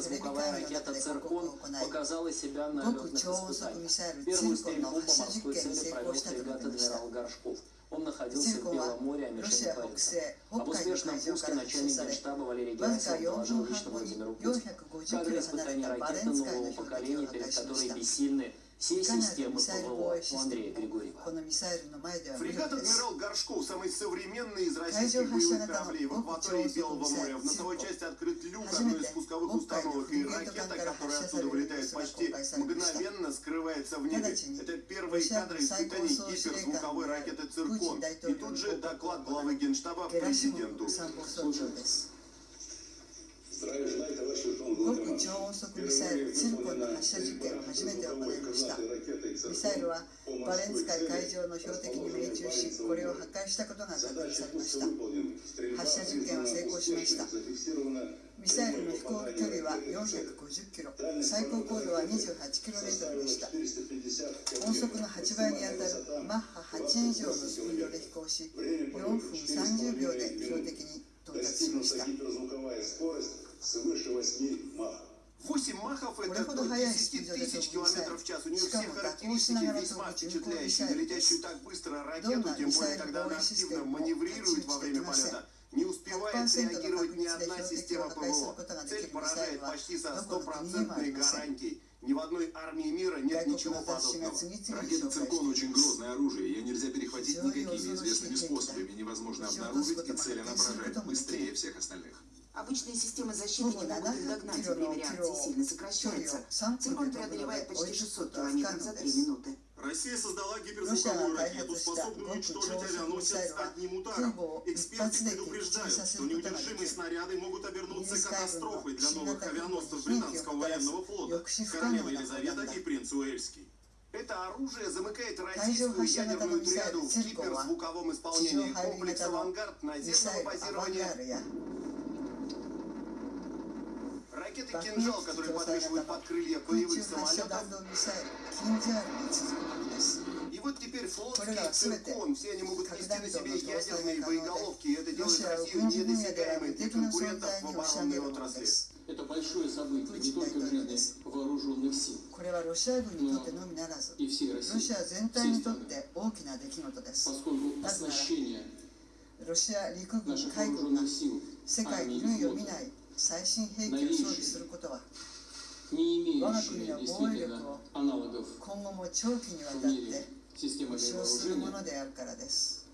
звуковая ракета «Циркон» показала себя на летных испытаниях. Первую стрельбу по морской цели провел фрегат «Адмирал Горшков». Он находился в Белом море, а Мишель Париса. Об успешном пуске начальник генштаба Валерий Герасимов доложил лично Владимиру Путину. Кадры испытания ракеты нового поколения, перед которой бессильны все системы ПВО у Андрея Григорьева. Фрегат «Адмирал Горшков» самый современный из российских боевых кораблей в акватории Белого моря. В носовой части открыт люк одной из пусковых установок, и ракета, которая оттуда вылетает почти мгновенно, скрывается в небе. Это первые кадры испытаний гиперзвуковой ракеты «Циркон». И тут же доклад главы Генштаба президенту. Слушаем. Здравия 極超音速ミサイルツィルコンの発射実験を初めて行いました。ミサイルはバレンツ海海上の標的に命中しこれを破壊したことが確認されました。発射実験は成功しました。ミサイルの飛行距離は450キロ。最高高度は28キロメートルでした。音速の8倍にあたるマッハ8以上のスピードで飛行し4分30秒で標的に到達しました。свыше 8 махов. 8 махов – это до 10 тысяч километров в час. У нее все характеристики весьма впечатляющие. Летящую так быстро ракету, тем более, когда она активно маневрирует во время полета, не успевает реагировать ни одна система ПВО. Цель поражает почти со стопроцентной гарантией. Ни в одной армии мира нет ничего подобного. Ракета «Циркон» очень грозное оружие. Ее нельзя перехватить никакими известными способами. Невозможно обнаружить, и цель она поражает быстрее всех остальных. Обычные системы защиты не могут догнать время реакции сильно сокращается. Циркуль преодолевает почти 600 километров за 3 минуты. Россия создала гиперзвуковую ракету, способную уничтожить авианосец одним ударом. Эксперты предупреждают, что неудержимые снаряды могут обернуться катастрофой для новых авианосцев британского военного флота, королевы Елизавета и принц Уэльский. Это оружие замыкает российскую ядерную триаду в гиперзвуковом исполнении комплекса «Авангард» наземного базирования. ルや Ракеты 爆撃 «Кинжал», 機 которые 搭載 подвешивают 型の под крылья 空中 боевых 発射 самолетов. 弾道ミサイルキンジャールに続くものです И вот теперь флотский Коля, слушайте, циркон, все они могут когда нести на кто себе должен ядерные оставить боеголовки, и это делает Россия Россию軍事分野では недосягаемой 無 для 敵な存 конкурентов 在 в に押し上げ оборонной るもので отрасли. す Это большое событие не Путин только в дай жизни вооруженных сил これはロシア軍にとってのみならず и всей ロ России, シア全体にとって大きな出来事です поскольку оснащение ロシア陸軍 наших 海軍が вооруженных сил 世界 армии に類 и を見 флота, ない 最新兵器を装備することは我が国の防衛力を今後も長期にわたって保障するものであるからです。